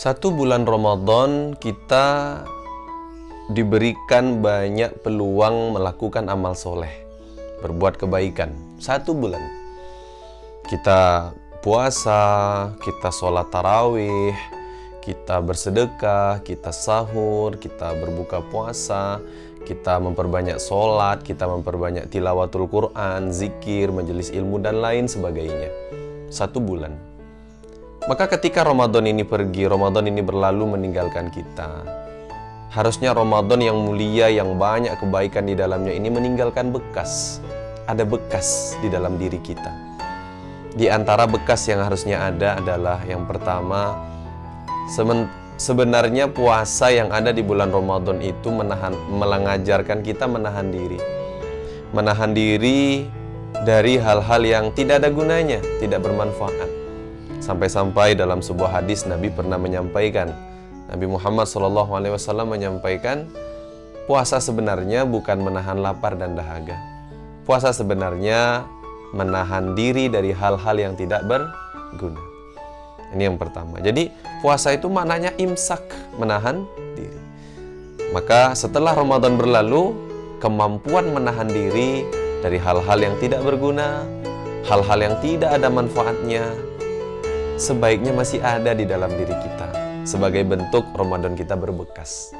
Satu bulan Ramadan kita diberikan banyak peluang melakukan amal soleh, berbuat kebaikan. Satu bulan kita puasa, kita sholat tarawih, kita bersedekah, kita sahur, kita berbuka puasa, kita memperbanyak sholat, kita memperbanyak tilawatul Quran, zikir, majelis ilmu, dan lain sebagainya. Satu bulan. Maka ketika Ramadan ini pergi, Ramadan ini berlalu meninggalkan kita. Harusnya Ramadan yang mulia, yang banyak kebaikan di dalamnya ini meninggalkan bekas. Ada bekas di dalam diri kita. Di antara bekas yang harusnya ada adalah yang pertama, sebenarnya puasa yang ada di bulan Ramadan itu menahan, kita menahan diri. Menahan diri dari hal-hal yang tidak ada gunanya, tidak bermanfaat. Sampai-sampai dalam sebuah hadis Nabi pernah menyampaikan, Nabi Muhammad SAW menyampaikan, puasa sebenarnya bukan menahan lapar dan dahaga. Puasa sebenarnya menahan diri dari hal-hal yang tidak berguna. Ini yang pertama. Jadi puasa itu maknanya imsak, menahan diri. Maka setelah Ramadan berlalu, kemampuan menahan diri dari hal-hal yang tidak berguna, hal-hal yang tidak ada manfaatnya, sebaiknya masih ada di dalam diri kita sebagai bentuk Ramadan kita berbekas.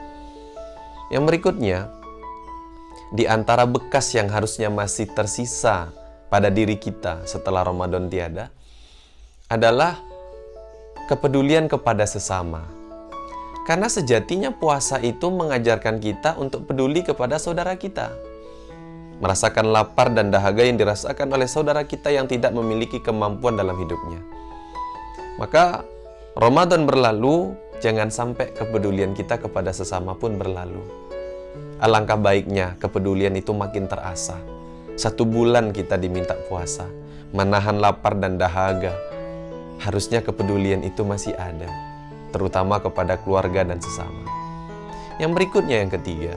Yang berikutnya, di antara bekas yang harusnya masih tersisa pada diri kita setelah Ramadan tiada adalah kepedulian kepada sesama. Karena sejatinya puasa itu mengajarkan kita untuk peduli kepada saudara kita. Merasakan lapar dan dahaga yang dirasakan oleh saudara kita yang tidak memiliki kemampuan dalam hidupnya. Maka Ramadan berlalu, jangan sampai kepedulian kita kepada sesama pun berlalu. Alangkah baiknya kepedulian itu makin terasa. Satu bulan kita diminta puasa, menahan lapar dan dahaga. Harusnya kepedulian itu masih ada, terutama kepada keluarga dan sesama. Yang berikutnya yang ketiga,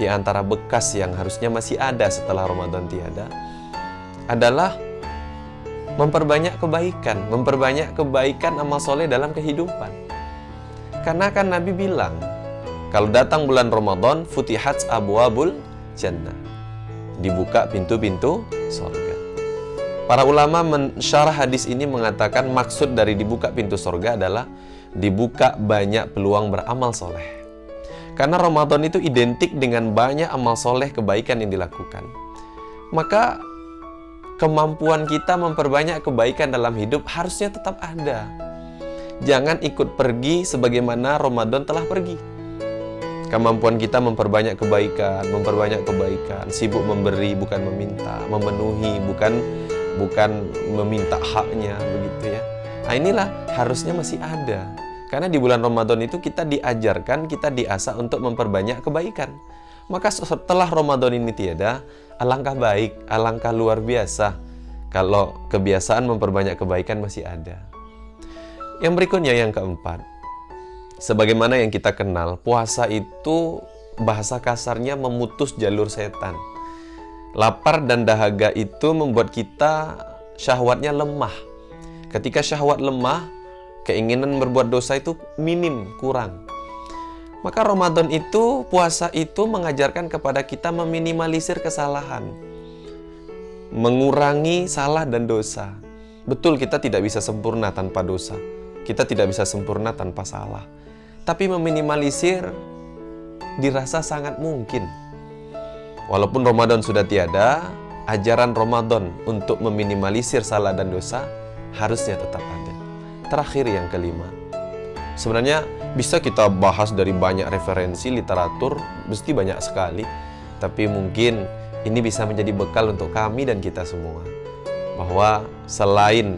di antara bekas yang harusnya masih ada setelah Ramadan tiada, adalah memperbanyak kebaikan, memperbanyak kebaikan amal soleh dalam kehidupan. Karena kan Nabi bilang, kalau datang bulan Ramadan, futihat abwabul jannah. Dibuka pintu-pintu sorga. Para ulama mensyarah hadis ini mengatakan maksud dari dibuka pintu sorga adalah dibuka banyak peluang beramal soleh. Karena Ramadan itu identik dengan banyak amal soleh kebaikan yang dilakukan. Maka kemampuan kita memperbanyak kebaikan dalam hidup harusnya tetap ada. Jangan ikut pergi sebagaimana Ramadan telah pergi. Kemampuan kita memperbanyak kebaikan, memperbanyak kebaikan, sibuk memberi bukan meminta, memenuhi bukan bukan meminta haknya begitu ya. Nah inilah harusnya masih ada. Karena di bulan Ramadan itu kita diajarkan, kita diasah untuk memperbanyak kebaikan. Maka setelah Ramadan ini tiada, alangkah baik, alangkah luar biasa kalau kebiasaan memperbanyak kebaikan masih ada. Yang berikutnya yang keempat, sebagaimana yang kita kenal, puasa itu bahasa kasarnya memutus jalur setan. Lapar dan dahaga itu membuat kita syahwatnya lemah. Ketika syahwat lemah, keinginan berbuat dosa itu minim, kurang. Maka Ramadan itu, puasa itu mengajarkan kepada kita meminimalisir kesalahan. Mengurangi salah dan dosa. Betul kita tidak bisa sempurna tanpa dosa. Kita tidak bisa sempurna tanpa salah. Tapi meminimalisir dirasa sangat mungkin. Walaupun Ramadan sudah tiada, ajaran Ramadan untuk meminimalisir salah dan dosa harusnya tetap ada. Terakhir yang kelima. Sebenarnya bisa kita bahas dari banyak referensi literatur, mesti banyak sekali. Tapi mungkin ini bisa menjadi bekal untuk kami dan kita semua. Bahwa selain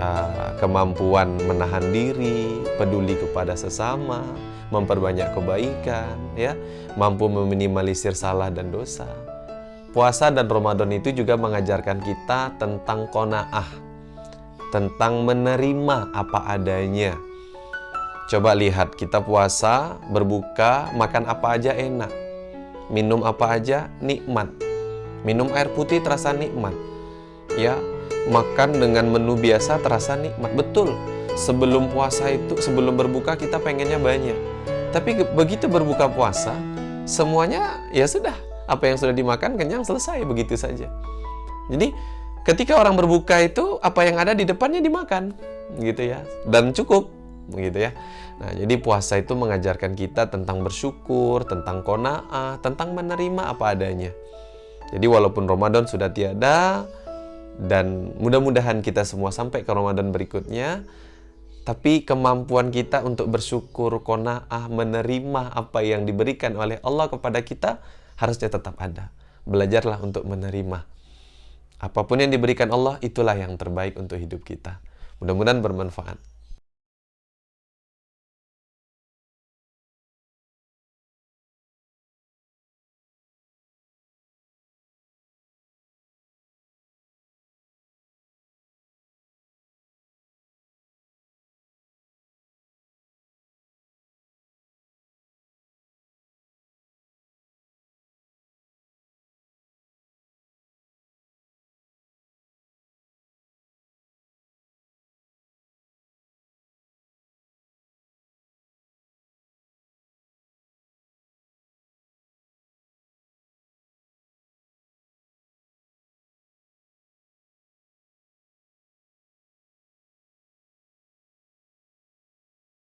uh, kemampuan menahan diri, peduli kepada sesama, memperbanyak kebaikan, ya, mampu meminimalisir salah dan dosa. Puasa dan Ramadan itu juga mengajarkan kita tentang kona'ah, tentang menerima apa adanya, Coba lihat, kita puasa, berbuka, makan apa aja enak. Minum apa aja nikmat. Minum air putih terasa nikmat. Ya, makan dengan menu biasa terasa nikmat. Betul. sebelum puasa itu, sebelum berbuka kita pengennya banyak. Tapi begitu berbuka puasa, semuanya ya sudah, apa yang sudah dimakan kenyang selesai begitu saja. Jadi ketika orang berbuka itu apa yang ada di depannya dimakan, gitu ya, dan cukup, gitu ya. Nah, jadi puasa itu mengajarkan kita tentang bersyukur, tentang kona'ah, tentang menerima apa adanya. Jadi walaupun Ramadan sudah tiada, dan mudah-mudahan kita semua sampai ke Ramadan berikutnya, tapi kemampuan kita untuk bersyukur, kona'ah, menerima apa yang diberikan oleh Allah kepada kita harusnya tetap ada. Belajarlah untuk menerima. Apa pun yang diberikan Allah, itulah yang terbaik untuk hidup kita. Mudah-mudahan bermanfaat.